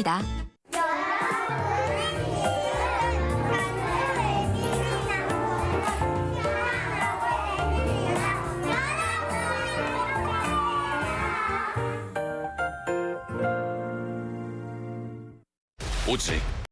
있습니다. 오직